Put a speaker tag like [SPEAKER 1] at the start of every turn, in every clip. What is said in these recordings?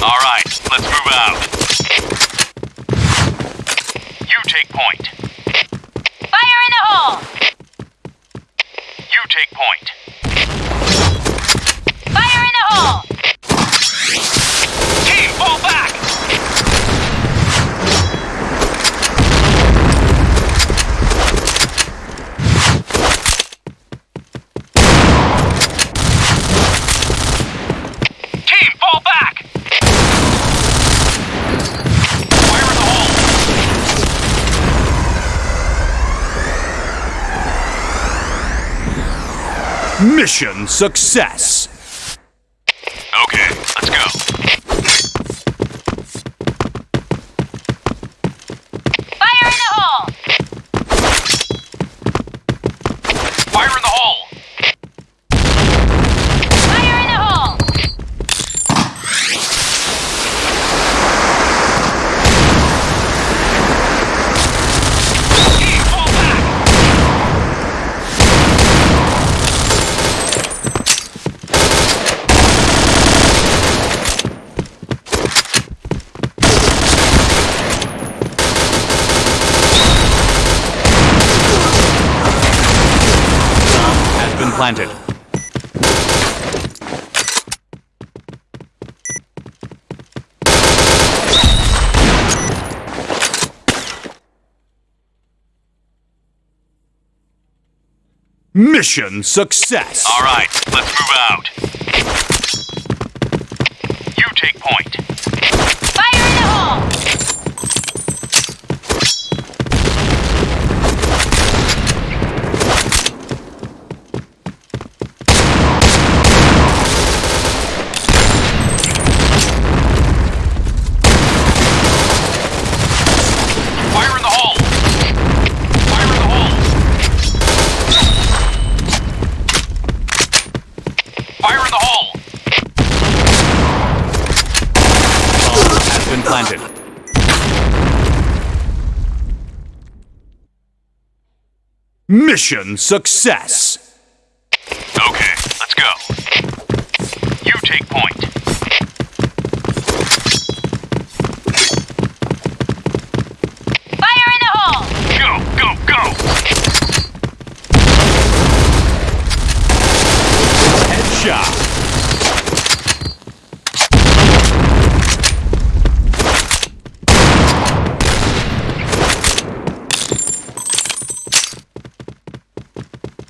[SPEAKER 1] All right, let's move out. You take point.
[SPEAKER 2] Fire in the hole!
[SPEAKER 1] You take point.
[SPEAKER 2] Fire in the hole!
[SPEAKER 1] Team, fall back! Team, fall back! Fire in the hole!
[SPEAKER 3] Mission success!
[SPEAKER 1] Okay, let's go.
[SPEAKER 2] Fire in the hole!
[SPEAKER 1] Fire in the hole!
[SPEAKER 2] Fire in the hole!
[SPEAKER 1] Team, fall back!
[SPEAKER 3] Has been planted. Mission success!
[SPEAKER 1] All right, let's move out. You take point.
[SPEAKER 2] Fire in the hole!
[SPEAKER 1] Fire in the hole! Fire in the hole! Fire in the hole!
[SPEAKER 3] Has been planted. Mission success!
[SPEAKER 1] Okay, let's go. You take point.
[SPEAKER 2] Fire in the hole!
[SPEAKER 1] Go, go, go!
[SPEAKER 3] Headshot!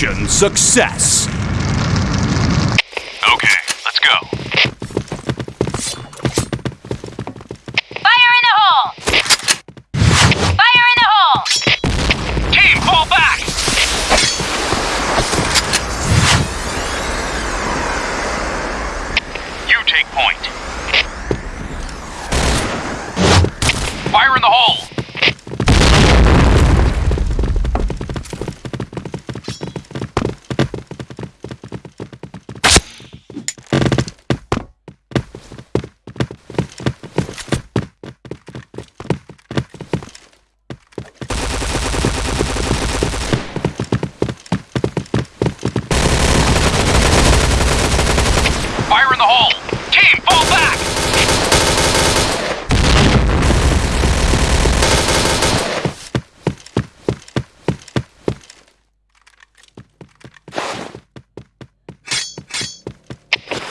[SPEAKER 3] Mission success!
[SPEAKER 1] okay, let's go.
[SPEAKER 2] Fire in the hole! Fire in the hole!
[SPEAKER 1] Team, fall back! You take point. Fire in the hole! Fire in the hole! Team, fall back!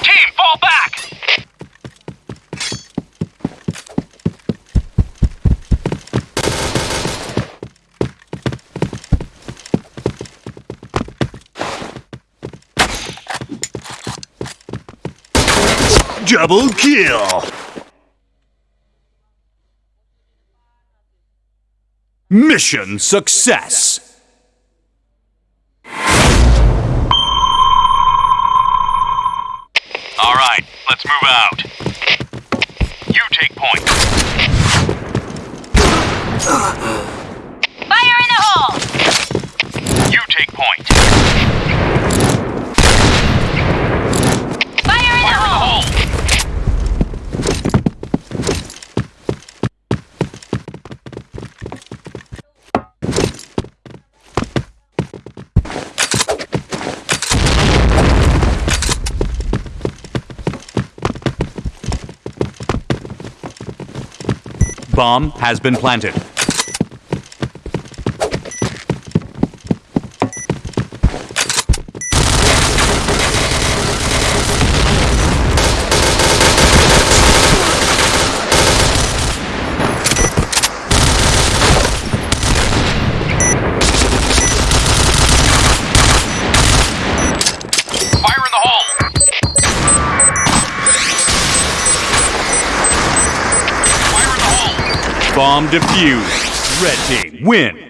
[SPEAKER 1] Team, fall back!
[SPEAKER 3] Double kill. Mission success.
[SPEAKER 1] All right, let's move out. You take point.
[SPEAKER 2] Fire in the hole!
[SPEAKER 1] You take point.
[SPEAKER 2] Fire in the
[SPEAKER 1] Fire in the
[SPEAKER 2] hole!
[SPEAKER 1] hole.
[SPEAKER 3] Bomb has been planted. Bomb defused. Red team win.